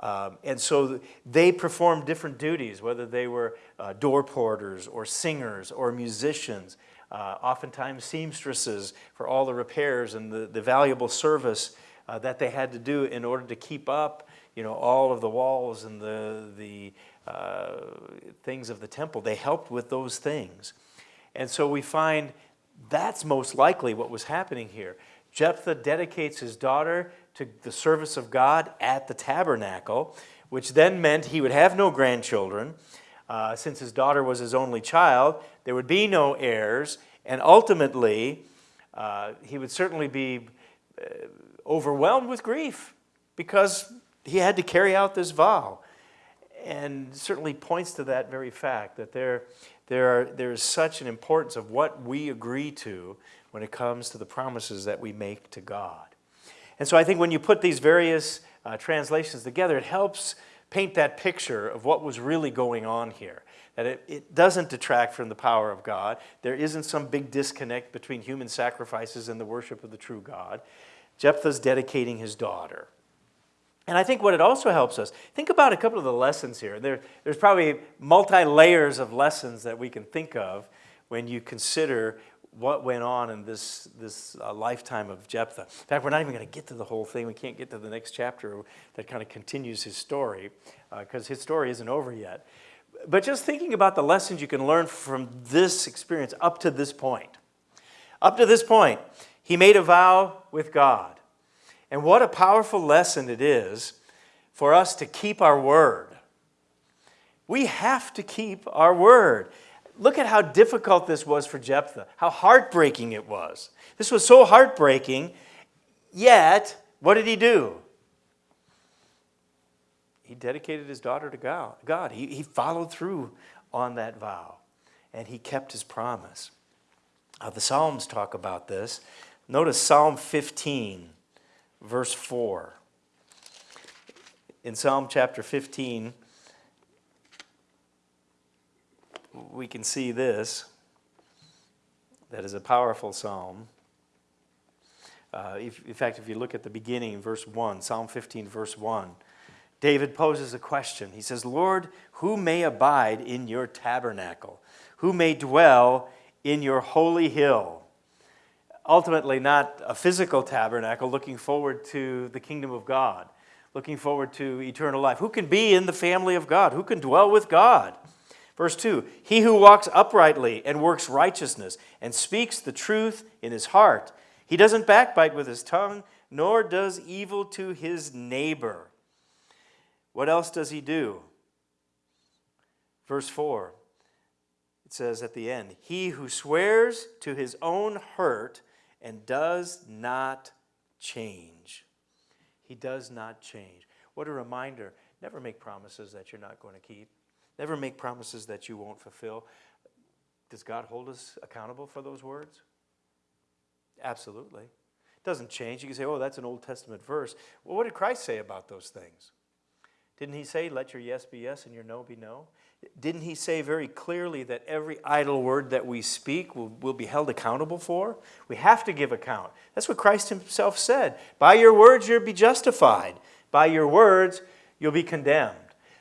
Um, and so they performed different duties, whether they were uh, door porters or singers or musicians, uh, oftentimes seamstresses for all the repairs and the, the valuable service uh, that they had to do in order to keep up you know, all of the walls and the, the uh, things of the temple. They helped with those things. And so we find that's most likely what was happening here. Jephthah dedicates his daughter to the service of God at the tabernacle, which then meant he would have no grandchildren. Uh, since his daughter was his only child, there would be no heirs, and ultimately, uh, he would certainly be uh, overwhelmed with grief because he had to carry out this vow. And certainly points to that very fact that there, there, are, there is such an importance of what we agree to when it comes to the promises that we make to God. And so I think when you put these various uh, translations together, it helps paint that picture of what was really going on here. That it, it doesn't detract from the power of God. There isn't some big disconnect between human sacrifices and the worship of the true God. Jephthah's dedicating his daughter. And I think what it also helps us, think about a couple of the lessons here. There, there's probably multi layers of lessons that we can think of when you consider what went on in this, this uh, lifetime of Jephthah. In fact, we're not even going to get to the whole thing. We can't get to the next chapter that kind of continues his story because uh, his story isn't over yet. But just thinking about the lessons you can learn from this experience up to this point. Up to this point, he made a vow with God. And what a powerful lesson it is for us to keep our word. We have to keep our word. Look at how difficult this was for Jephthah, how heartbreaking it was. This was so heartbreaking, yet, what did he do? He dedicated his daughter to God. He, he followed through on that vow, and he kept his promise. Uh, the Psalms talk about this. Notice Psalm 15, verse 4. in Psalm chapter 15, we can see this. That is a powerful psalm. Uh, if, in fact, if you look at the beginning, verse 1, Psalm 15, verse 1, David poses a question. He says, Lord, who may abide in your tabernacle? Who may dwell in your holy hill? Ultimately, not a physical tabernacle, looking forward to the kingdom of God, looking forward to eternal life. Who can be in the family of God? Who can dwell with God? Verse 2 He who walks uprightly and works righteousness and speaks the truth in his heart. He doesn't backbite with his tongue, nor does evil to his neighbor. What else does he do? Verse 4 it says at the end, He who swears to his own hurt and does not change. He does not change. What a reminder. Never make promises that you're not going to keep. Never make promises that you won't fulfill. Does God hold us accountable for those words? Absolutely. It doesn't change. You can say, oh, that's an Old Testament verse. Well, what did Christ say about those things? Didn't he say, let your yes be yes and your no be no? Didn't he say very clearly that every idle word that we speak will, will be held accountable for? We have to give account. That's what Christ himself said. By your words, you'll be justified. By your words, you'll be condemned.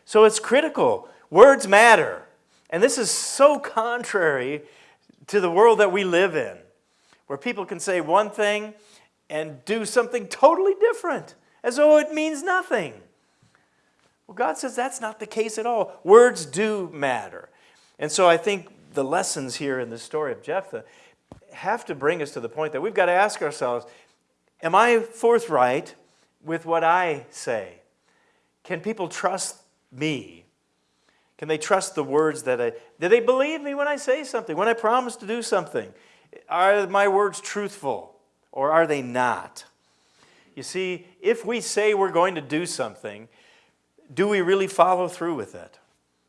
So it's critical Words matter. And this is so contrary to the world that we live in, where people can say one thing and do something totally different, as though it means nothing. Well, God says that's not the case at all. Words do matter. And so I think the lessons here in the story of Jephthah have to bring us to the point that we've got to ask ourselves Am I forthright with what I say? Can people trust me? Can they trust the words that I, do they believe me when I say something, when I promise to do something? Are my words truthful or are they not? You see, if we say we're going to do something, do we really follow through with it?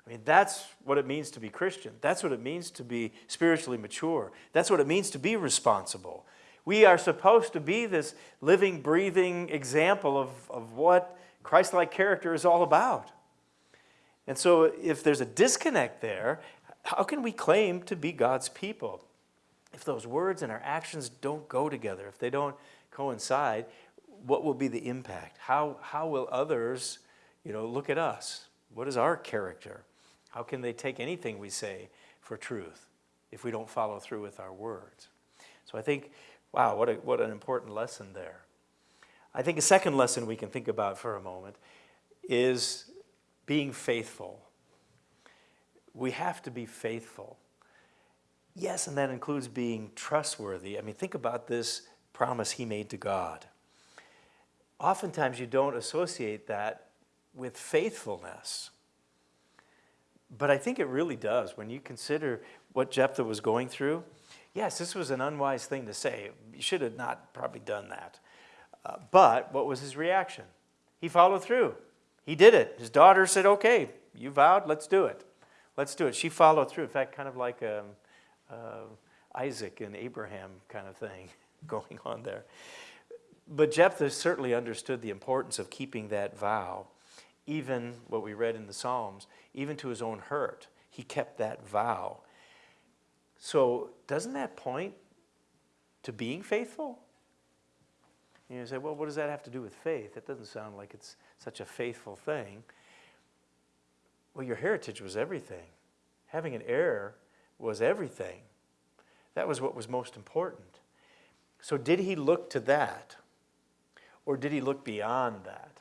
I mean, that's what it means to be Christian. That's what it means to be spiritually mature. That's what it means to be responsible. We are supposed to be this living, breathing example of, of what Christ like character is all about. And so if there's a disconnect there, how can we claim to be God's people? If those words and our actions don't go together, if they don't coincide, what will be the impact? How, how will others you know, look at us? What is our character? How can they take anything we say for truth if we don't follow through with our words? So I think, wow, what, a, what an important lesson there. I think a second lesson we can think about for a moment is being faithful. We have to be faithful. Yes, and that includes being trustworthy. I mean, think about this promise he made to God. Oftentimes, you don't associate that with faithfulness. But I think it really does when you consider what Jephthah was going through. Yes, this was an unwise thing to say. You should have not probably done that. Uh, but what was his reaction? He followed through. He did it. His daughter said, okay, you vowed, let's do it. Let's do it. She followed through. In fact, kind of like um, uh, Isaac and Abraham kind of thing going on there. But Jephthah certainly understood the importance of keeping that vow, even what we read in the Psalms, even to his own hurt. He kept that vow. So, doesn't that point to being faithful? You say, well, what does that have to do with faith? It doesn't sound like it's such a faithful thing. Well, your heritage was everything. Having an heir was everything. That was what was most important. So, did he look to that? Or did he look beyond that?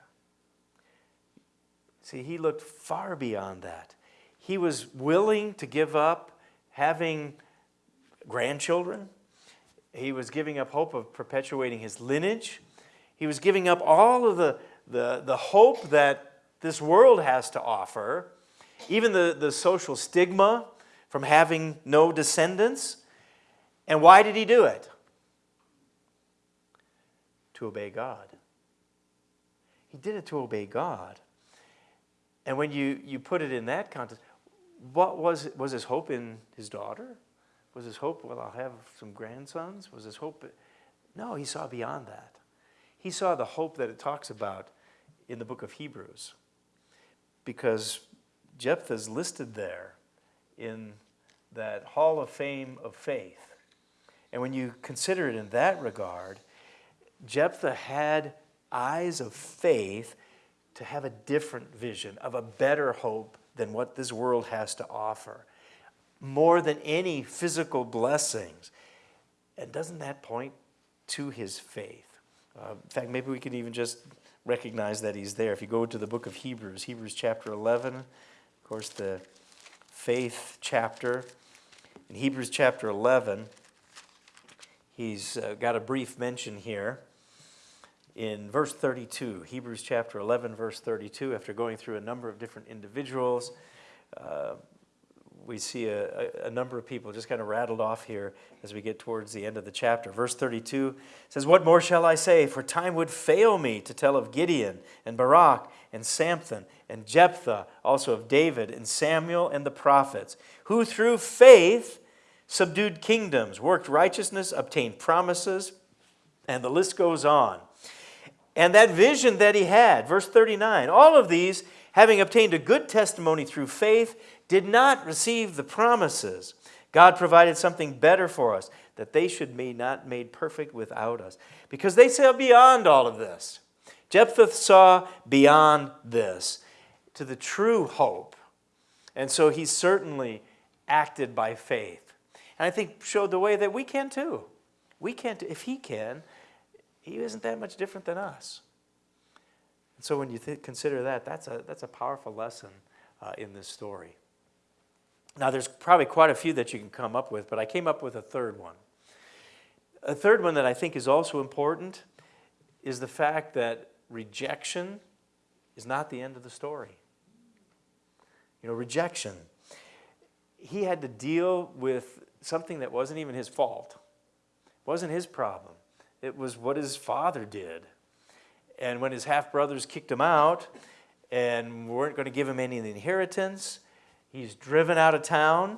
See, he looked far beyond that. He was willing to give up having grandchildren. He was giving up hope of perpetuating his lineage. He was giving up all of the, the, the hope that this world has to offer, even the, the social stigma from having no descendants. And why did he do it? To obey God. He did it to obey God. And when you, you put it in that context, what was, was his hope in his daughter? Was his hope, well, I'll have some grandsons? Was his hope? No, he saw beyond that. He saw the hope that it talks about in the book of Hebrews because Jephthah's listed there in that hall of fame of faith. And when you consider it in that regard, Jephthah had eyes of faith to have a different vision, of a better hope than what this world has to offer, more than any physical blessings. And doesn't that point to his faith? Uh, in fact, maybe we could even just recognize that he's there. If you go to the book of Hebrews, Hebrews chapter 11, of course, the faith chapter. In Hebrews chapter 11, he's uh, got a brief mention here in verse 32, Hebrews chapter 11, verse 32, after going through a number of different individuals, uh, we see a, a, number of people just kind of rattled off here as we get towards the end of the chapter. Verse 32 says, What more shall I say? For time would fail me to tell of Gideon and Barak and Samson and Jephthah, also of David and Samuel and the prophets, who through faith subdued kingdoms, worked righteousness, obtained promises, and the list goes on and that vision that he had. Verse 39 All of these, having obtained a good testimony through faith, did not receive the promises. God provided something better for us, that they should be not made perfect without us, because they saw beyond all of this. Jephthah saw beyond this to the true hope. And so he certainly acted by faith. And I think showed the way that we can too. We can, if he can, he isn't that much different than us. And so when you consider that, that's a, that's a powerful lesson uh, in this story. Now, there's probably quite a few that you can come up with, but I came up with a third one. A third one that I think is also important is the fact that rejection is not the end of the story. You know, rejection. He had to deal with something that wasn't even his fault, it wasn't his problem. It was what his father did. And when his half brothers kicked him out and weren't going to give him any inheritance, he's driven out of town.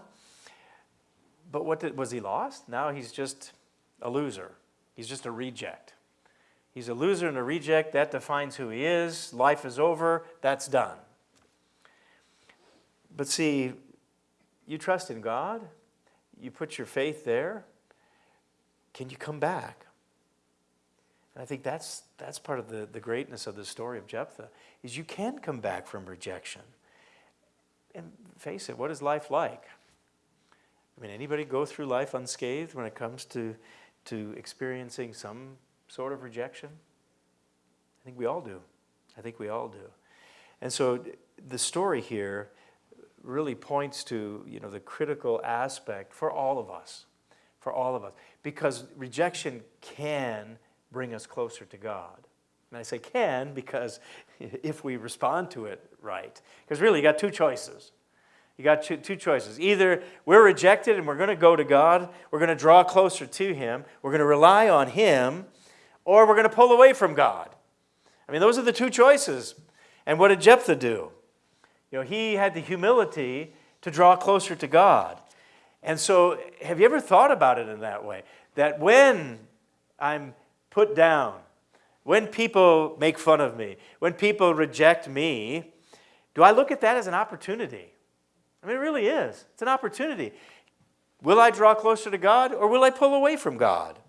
But what did, was he lost? Now he's just a loser. He's just a reject. He's a loser and a reject. That defines who he is. Life is over. That's done. But see, you trust in God. You put your faith there. Can you come back? And I think that's, that's part of the, the greatness of the story of Jephthah, is you can come back from rejection. And face it, what is life like? I mean, anybody go through life unscathed when it comes to, to experiencing some sort of rejection? I think we all do. I think we all do. And so the story here really points to you know, the critical aspect for all of us, for all of us, because rejection can bring us closer to God. And I say can because if we respond to it right. Because really, you got two choices. You got two choices. Either we're rejected and we're going to go to God, we're going to draw closer to Him, we're going to rely on Him, or we're going to pull away from God. I mean, those are the two choices. And what did Jephthah do? You know, he had the humility to draw closer to God. And so, have you ever thought about it in that way? That when I'm put down, when people make fun of me, when people reject me, do I look at that as an opportunity? I mean, it really is. It's an opportunity. Will I draw closer to God or will I pull away from God?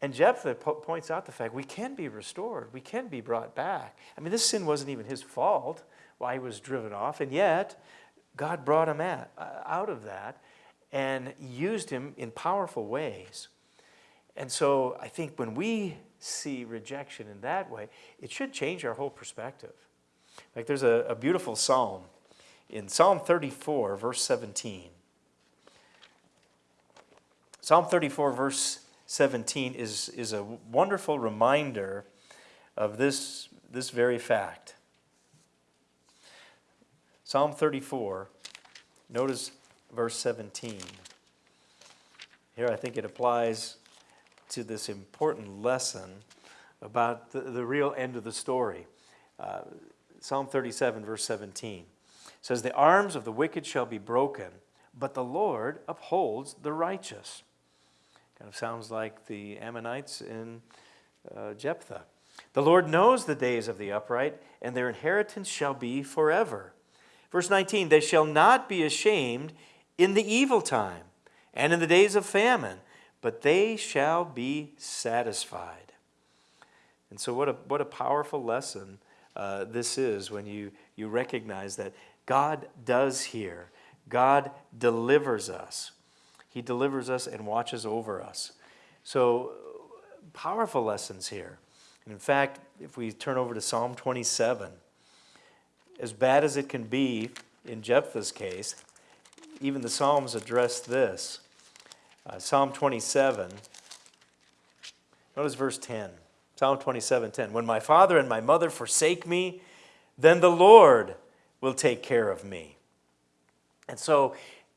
And Jephthah po points out the fact we can be restored, we can be brought back. I mean, this sin wasn't even his fault why he was driven off, and yet God brought him at, uh, out of that and used him in powerful ways. And so I think when we see rejection in that way, it should change our whole perspective. Like there's a, a beautiful psalm in Psalm 34, verse 17. Psalm 34, verse 17 is, is a wonderful reminder of this, this very fact. Psalm 34, notice verse 17. Here I think it applies to this important lesson about the, the real end of the story. Uh, Psalm 37, verse 17 says, The arms of the wicked shall be broken, but the Lord upholds the righteous. Kind of sounds like the Ammonites in uh, Jephthah. The Lord knows the days of the upright, and their inheritance shall be forever. Verse 19 They shall not be ashamed in the evil time and in the days of famine, but they shall be satisfied. And so, what a, what a powerful lesson uh, this is when you, you recognize that God does hear, God delivers us. He delivers us and watches over us. So, powerful lessons here. And in fact, if we turn over to Psalm 27, as bad as it can be in Jephthah's case, even the Psalms address this. Uh, Psalm 27, notice verse 10. Psalm 27 10. When my father and my mother forsake me, then the Lord will take care of me. And so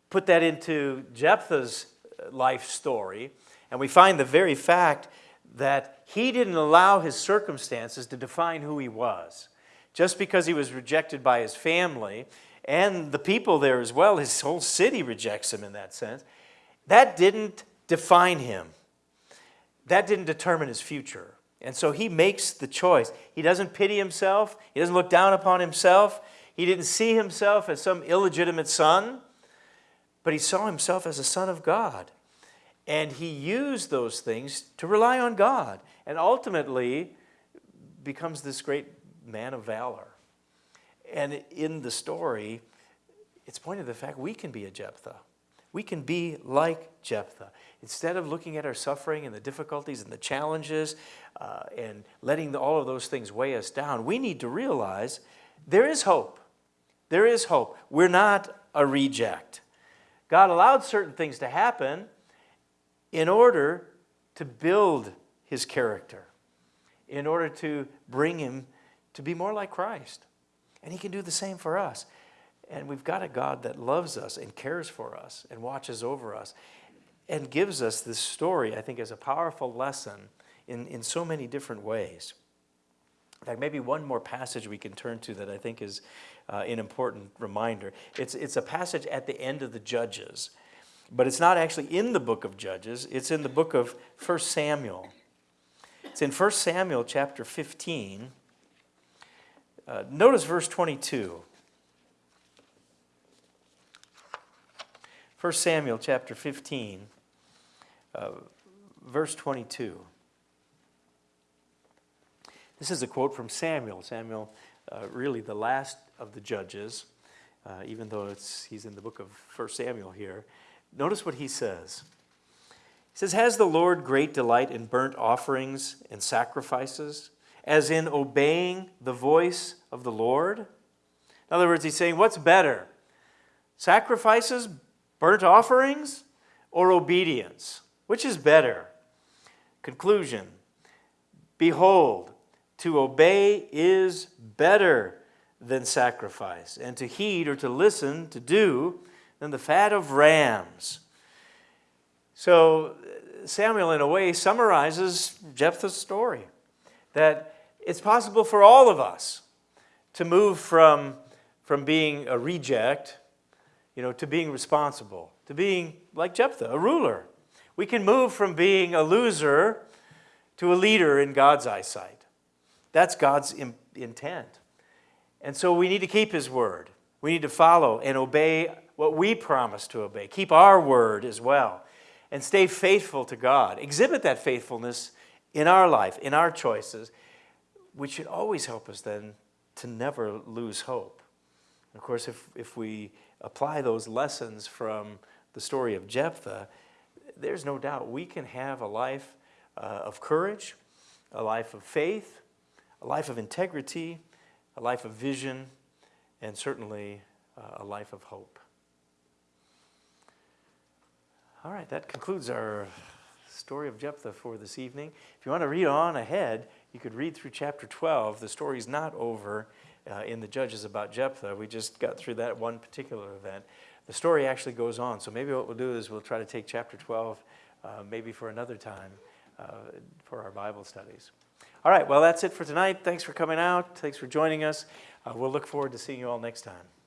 put that into Jephthah's life story, and we find the very fact that he didn't allow his circumstances to define who he was. Just because he was rejected by his family and the people there as well, his whole city rejects him in that sense, that didn't define him. That didn't determine his future. And so he makes the choice. He doesn't pity himself, he doesn't look down upon himself. He didn't see himself as some illegitimate son, but he saw himself as a son of God. And he used those things to rely on God and ultimately becomes this great man of valor. And in the story, it's pointed to the fact we can be a Jephthah. We can be like Jephthah. Instead of looking at our suffering and the difficulties and the challenges uh, and letting the, all of those things weigh us down, we need to realize there is hope. There is hope. We're not a reject. God allowed certain things to happen in order to build his character, in order to bring him to be more like Christ. And he can do the same for us. And we've got a God that loves us and cares for us and watches over us and gives us this story, I think, as a powerful lesson in, in so many different ways. In fact, maybe one more passage we can turn to that I think is uh, an important reminder. It's, it's a passage at the end of the Judges, but it's not actually in the book of Judges, it's in the book of 1 Samuel. It's in 1 Samuel chapter 15. Uh, notice verse 22. 1 Samuel chapter 15, uh, verse 22. This is a quote from Samuel. Samuel, uh, really the last of the judges, uh, even though he's in the book of 1 Samuel here. Notice what he says. He says, Has the Lord great delight in burnt offerings and sacrifices, as in obeying the voice of the Lord? In other words, he's saying, What's better? Sacrifices, burnt offerings, or obedience? Which is better? Conclusion Behold, to obey is better than sacrifice, and to heed or to listen, to do, than the fat of rams. So, Samuel, in a way, summarizes Jephthah's story that it's possible for all of us to move from, from being a reject you know, to being responsible, to being like Jephthah, a ruler. We can move from being a loser to a leader in God's eyesight. That's God's intent. And so we need to keep His word. We need to follow and obey what we promise to obey. Keep our word as well. And stay faithful to God. Exhibit that faithfulness in our life, in our choices, which should always help us then to never lose hope. Of course, if, if we apply those lessons from the story of Jephthah, there's no doubt we can have a life uh, of courage, a life of faith, a life of integrity, a life of vision, and certainly uh, a life of hope. All right, that concludes our story of Jephthah for this evening. If you want to read on ahead, you could read through chapter 12. The story's not over uh, in the Judges about Jephthah. We just got through that one particular event. The story actually goes on. So maybe what we'll do is we'll try to take chapter 12 uh, maybe for another time uh, for our Bible studies. All right, well, that's it for tonight. Thanks for coming out. Thanks for joining us. Uh, we'll look forward to seeing you all next time.